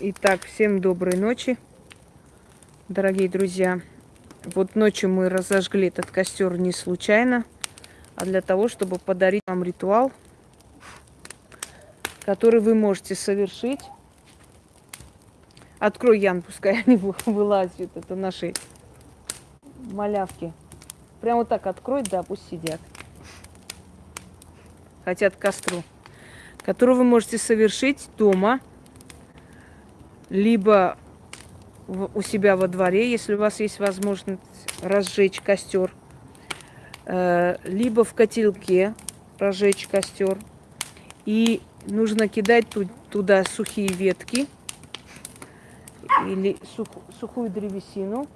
Итак, всем доброй ночи, дорогие друзья. Вот ночью мы разожгли этот костер не случайно, а для того, чтобы подарить вам ритуал, который вы можете совершить. Открой, Ян, пускай они вылазят. Это наши малявки. Прямо вот так открой, да, пусть сидят. Хотят костру. Который вы можете совершить дома – либо у себя во дворе, если у вас есть возможность разжечь костер, э, либо в котелке разжечь костер. И нужно кидать туда сухие ветки или сух, сухую древесину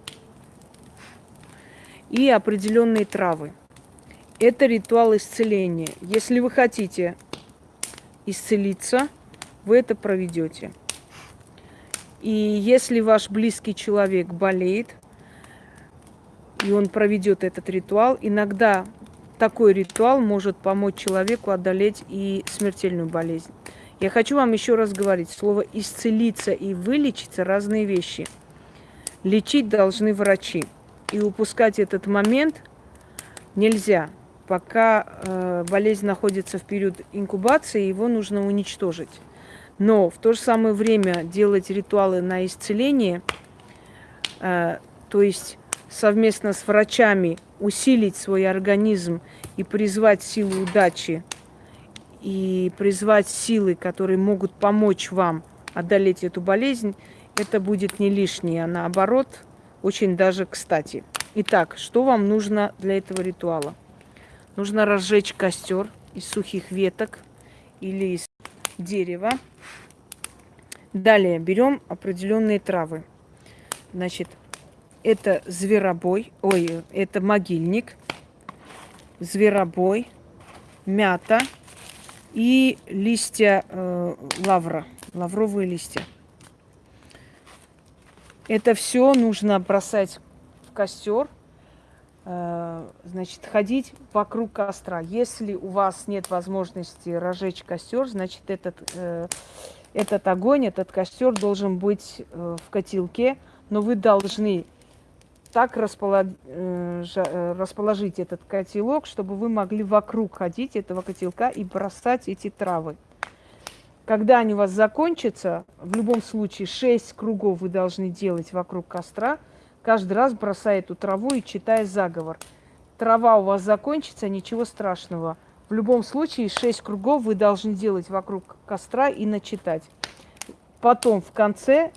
и определенные травы. Это ритуал исцеления. Если вы хотите исцелиться, вы это проведете. И если ваш близкий человек болеет, и он проведет этот ритуал, иногда такой ритуал может помочь человеку одолеть и смертельную болезнь. Я хочу вам еще раз говорить, слово «исцелиться» и «вылечиться» – разные вещи. Лечить должны врачи. И упускать этот момент нельзя. Пока э, болезнь находится в период инкубации, его нужно уничтожить. Но в то же самое время делать ритуалы на исцеление, э, то есть совместно с врачами усилить свой организм и призвать силу удачи, и призвать силы, которые могут помочь вам одолеть эту болезнь, это будет не лишнее, а наоборот, очень даже кстати. Итак, что вам нужно для этого ритуала? Нужно разжечь костер из сухих веток или из дерева. Далее берем определенные травы. Значит, это зверобой, ой, это могильник, зверобой, мята и листья э, лавра, лавровые листья. Это все нужно бросать в костер, значит, ходить вокруг костра. Если у вас нет возможности разжечь костер, значит, этот э, этот огонь, этот костер должен быть э, в котелке, но вы должны так э, э, расположить этот котелок, чтобы вы могли вокруг ходить этого котелка и бросать эти травы. Когда они у вас закончатся, в любом случае 6 кругов вы должны делать вокруг костра, каждый раз бросая эту траву и читая заговор. Трава у вас закончится, ничего страшного – в любом случае, шесть кругов вы должны делать вокруг костра и начитать. Потом в конце,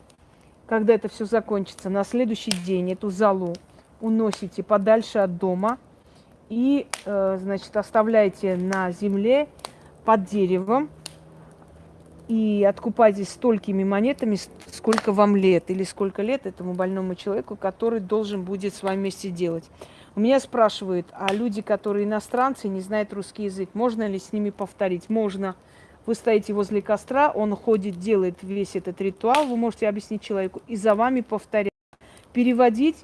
когда это все закончится, на следующий день эту залу уносите подальше от дома и, э, значит, оставляете на земле под деревом и откупайтесь столькими монетами, сколько вам лет или сколько лет этому больному человеку, который должен будет с вами вместе делать. У меня спрашивают, а люди, которые иностранцы, не знают русский язык, можно ли с ними повторить? Можно. Вы стоите возле костра, он ходит, делает весь этот ритуал, вы можете объяснить человеку, и за вами повторять. Переводить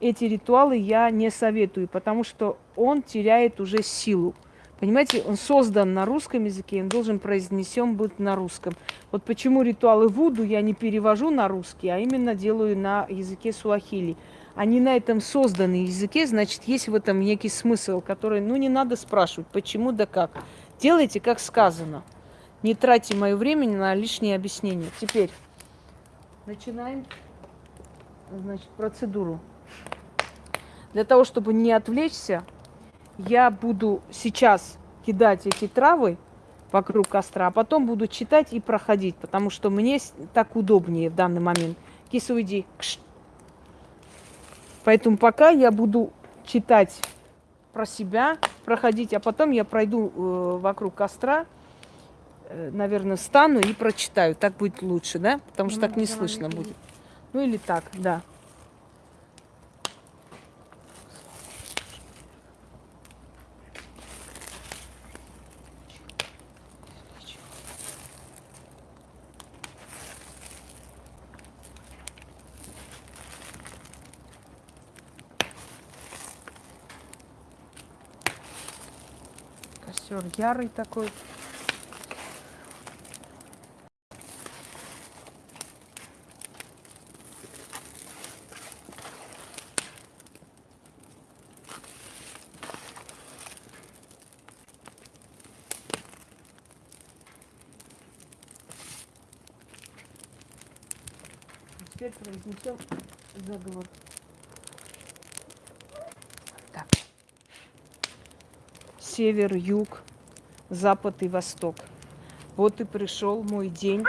эти ритуалы я не советую, потому что он теряет уже силу. Понимаете, он создан на русском языке, он должен произнесен быть на русском. Вот почему ритуалы Вуду я не перевожу на русский, а именно делаю на языке суахили они на этом созданы языке, значит, есть в этом некий смысл, который, ну, не надо спрашивать, почему да как. Делайте, как сказано. Не тратьте мое время на лишние объяснения. Теперь начинаем, значит, процедуру. Для того, чтобы не отвлечься, я буду сейчас кидать эти травы вокруг костра, а потом буду читать и проходить, потому что мне так удобнее в данный момент. Киса, уйди. Кш. Поэтому пока я буду читать про себя, проходить, а потом я пройду э, вокруг костра, э, наверное, встану и прочитаю. Так будет лучше, да? Потому что ну, так не слышно будет. Ну или так, да. Все, ярый такой. Теперь произнесем заговор. Север, юг, запад и восток. Вот и пришел мой день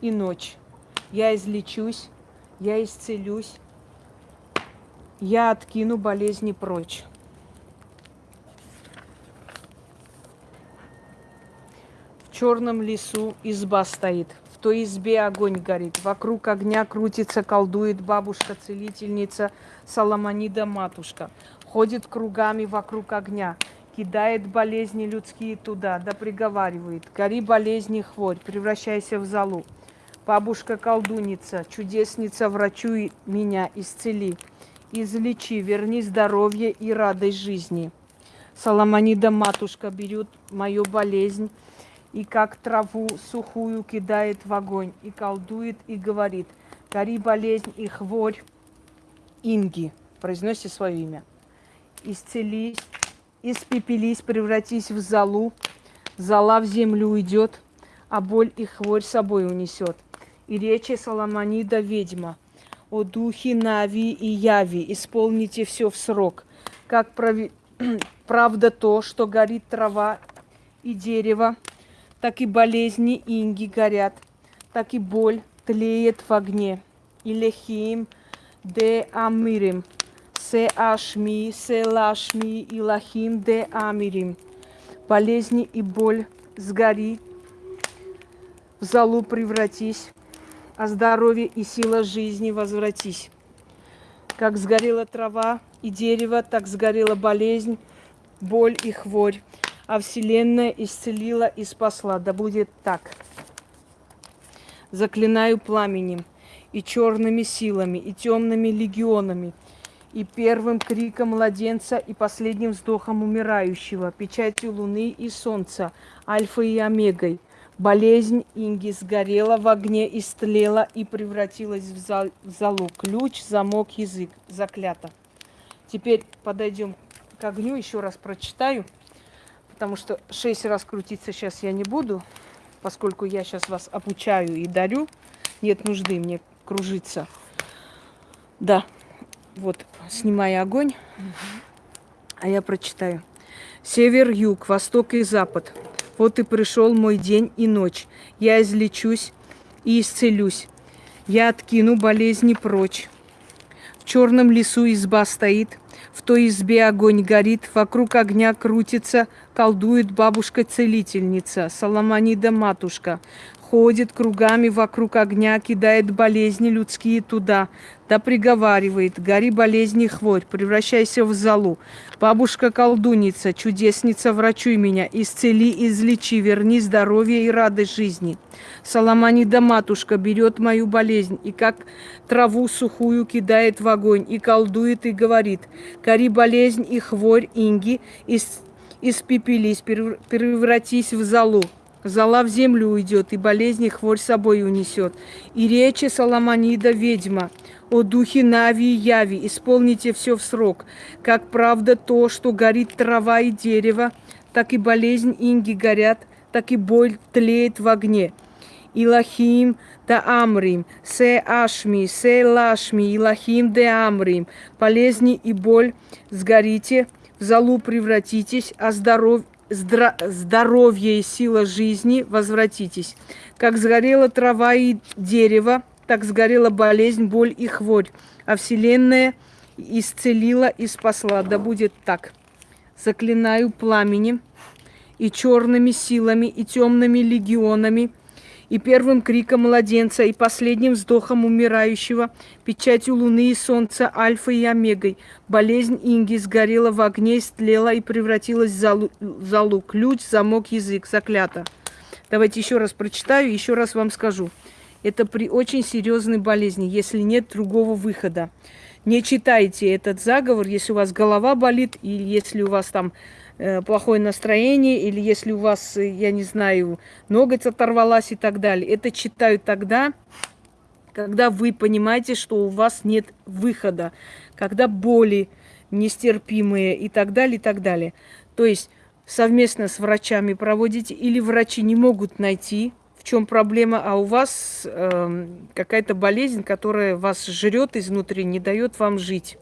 и ночь. Я излечусь, я исцелюсь, я откину болезни прочь. В черном лесу изба стоит, в той избе огонь горит, вокруг огня крутится, колдует бабушка-целительница Соломонида-матушка. Ходит кругами вокруг огня, кидает болезни людские туда, да приговаривает. Гори болезни хворь, превращайся в залу. Бабушка-колдуница, чудесница, врачуй меня, исцели. Излечи, верни здоровье и радость жизни. Соломонида матушка берет мою болезнь и как траву сухую кидает в огонь, и колдует, и говорит, гори болезнь и хворь, Инги, произноси свое имя. Исцелись, испепелись, превратись в залу, зала в землю уйдет, а боль и хворь собой унесет. И речи Соломонида ведьма, о духе Нави и Яви, исполните все в срок, как прави... правда то, что горит трава и дерево, так и болезни инги горят, так и боль тлеет в огне. И лехим де амирим – Се ашми, се лашми, и лахим де амирим. Болезни и боль сгори, в залу превратись, а здоровье и сила жизни возвратись. Как сгорела трава и дерево, так сгорела болезнь, боль и хворь, а Вселенная исцелила и спасла. Да будет так. Заклинаю пламенем и черными силами, и темными легионами – и первым криком младенца, и последним вздохом умирающего, печатью луны и солнца, альфой и омегой. Болезнь Инги сгорела в огне, истлела и превратилась в, зал, в залу. Ключ, замок, язык. Заклято. Теперь подойдем к огню, еще раз прочитаю, потому что шесть раз крутиться сейчас я не буду, поскольку я сейчас вас обучаю и дарю. Нет нужды мне кружиться. Да, вот, снимая огонь, а я прочитаю. Север, юг, восток и запад. Вот и пришел мой день и ночь. Я излечусь и исцелюсь. Я откину болезни прочь. В черном лесу изба стоит, в той избе огонь горит, вокруг огня крутится, колдует бабушка-целительница, Соломонида-матушка ходит кругами вокруг огня, кидает болезни людские туда, да приговаривает, гори болезни хворь, превращайся в залу. Бабушка-колдуница, чудесница, врачуй меня, исцели, излечи, верни здоровье и радость жизни. Соломонида матушка берет мою болезнь и как траву сухую кидает в огонь, и колдует, и говорит, гори болезнь и хворь, инги, испепелись, превратись в залу. Зала в землю уйдет, и болезни хворь собой унесет. И речи Соломонида ведьма, о духе Нави и Яви, исполните все в срок. Как правда то, что горит трава и дерево, так и болезнь инги горят, так и боль тлеет в огне. Илахим да Амрим, се Ашми, се Лашми, Илахим де Амрим, болезни и боль сгорите, в залу превратитесь, а здоров здоровье и сила жизни возвратитесь. Как сгорела трава и дерево, так сгорела болезнь, боль и хворь, а Вселенная исцелила и спасла. Да будет так. Заклинаю пламенем и черными силами, и темными легионами – и первым криком младенца, и последним вздохом умирающего, печатью луны и солнца, альфой и омегой. Болезнь Инги сгорела в огне, истлела и превратилась в залу. Ключ, замок, язык, заклято. Давайте еще раз прочитаю, еще раз вам скажу. Это при очень серьезной болезни, если нет другого выхода. Не читайте этот заговор, если у вас голова болит, и если у вас там плохое настроение, или если у вас, э, я не знаю, ноготь оторвалась и так далее. Это читают тогда, когда вы понимаете, что у вас нет выхода, когда боли нестерпимые и так далее, и так далее. То есть совместно с врачами проводите, или врачи не могут найти, в чем проблема, а у вас э, какая-то болезнь, которая вас жрет изнутри, не дает вам жить.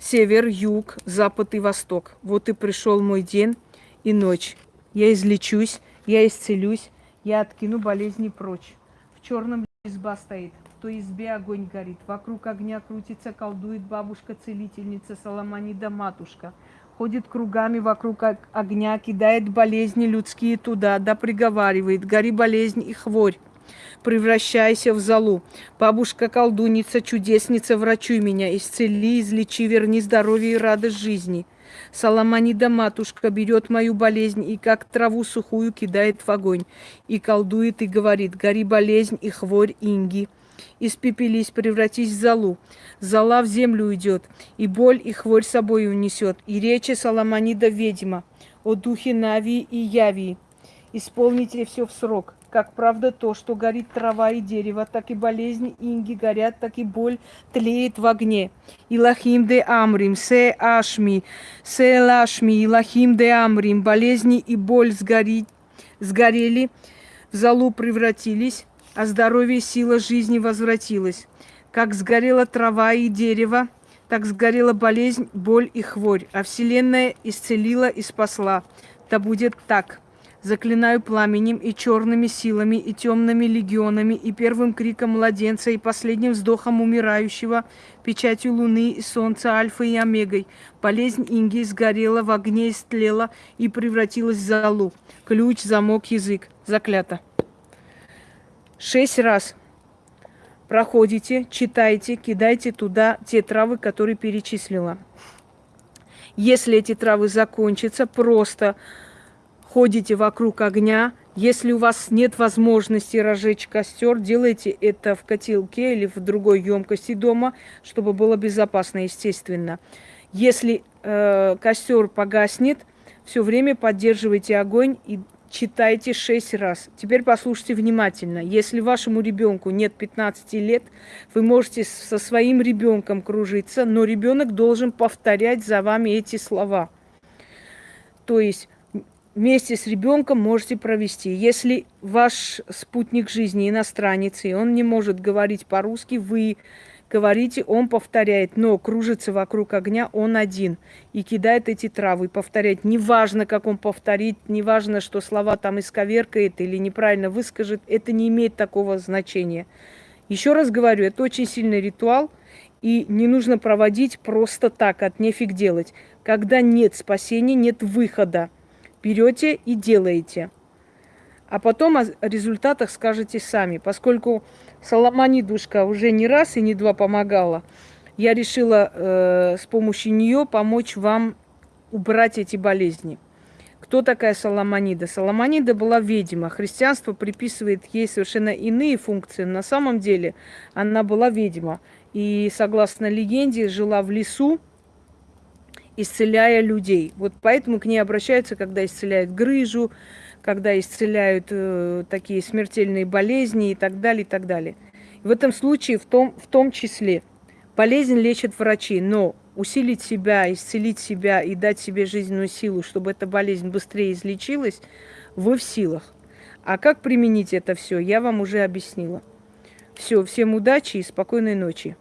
Север, юг, запад и восток. Вот и пришел мой день и ночь. Я излечусь, я исцелюсь, я откину болезни прочь. В черном изба стоит, в той избе огонь горит. Вокруг огня крутится, колдует бабушка-целительница Соломонида матушка. Ходит кругами вокруг огня, кидает болезни людские туда, да приговаривает, гори болезнь и хворь превращайся в залу. Бабушка-колдуница, чудесница, врачуй меня, исцели, излечи, верни здоровье и радость жизни. Соломонида матушка берет мою болезнь и как траву сухую кидает в огонь. И колдует и говорит, гори болезнь и хворь инги. Испепелись, превратись в залу. Зала в землю уйдет, и боль и хворь собой унесет. И речи Соломонида ведьма о духе Нави и Яви. Исполните все в срок. Как правда то, что горит трава и дерево, так и болезни инги горят, так и боль тлеет в огне. Илахим де Амрим, се Ашми, се Лашми, Илахим де Амрим, болезни и боль сгори, сгорели, в залу превратились, а здоровье и сила жизни возвратилась. Как сгорела трава и дерево, так сгорела болезнь, боль и хворь, а Вселенная исцелила и спасла. Да будет так. Заклинаю пламенем и черными силами, и темными легионами, и первым криком младенца, и последним вздохом умирающего, печатью луны и солнца, альфой и омегой. Болезнь Инги сгорела, в огне истлела и превратилась в залу. Ключ, замок, язык. Заклято. Шесть раз проходите, читайте, кидайте туда те травы, которые перечислила. Если эти травы закончатся, просто ходите вокруг огня. Если у вас нет возможности разжечь костер, делайте это в котелке или в другой емкости дома, чтобы было безопасно, естественно. Если э, костер погаснет, все время поддерживайте огонь и читайте шесть раз. Теперь послушайте внимательно. Если вашему ребенку нет 15 лет, вы можете со своим ребенком кружиться, но ребенок должен повторять за вами эти слова. То есть вместе с ребенком можете провести. Если ваш спутник жизни иностранец, и он не может говорить по-русски, вы говорите, он повторяет, но кружится вокруг огня он один и кидает эти травы. Повторять, неважно, как он повторит, неважно, что слова там исковеркает или неправильно выскажет, это не имеет такого значения. Еще раз говорю, это очень сильный ритуал, и не нужно проводить просто так, от нефиг делать. Когда нет спасения, нет выхода – берете и делаете. А потом о результатах скажете сами. Поскольку Соломонидушка уже не раз и не два помогала, я решила э, с помощью нее помочь вам убрать эти болезни. Кто такая Соломонида? Соломонида была ведьма. Христианство приписывает ей совершенно иные функции. На самом деле она была ведьма. И, согласно легенде, жила в лесу, исцеляя людей. Вот поэтому к ней обращаются, когда исцеляют грыжу, когда исцеляют э, такие смертельные болезни и так далее, и так далее. В этом случае, в том, в том числе, болезнь лечат врачи, но усилить себя, исцелить себя и дать себе жизненную силу, чтобы эта болезнь быстрее излечилась, вы в силах. А как применить это все, я вам уже объяснила. Все, всем удачи и спокойной ночи.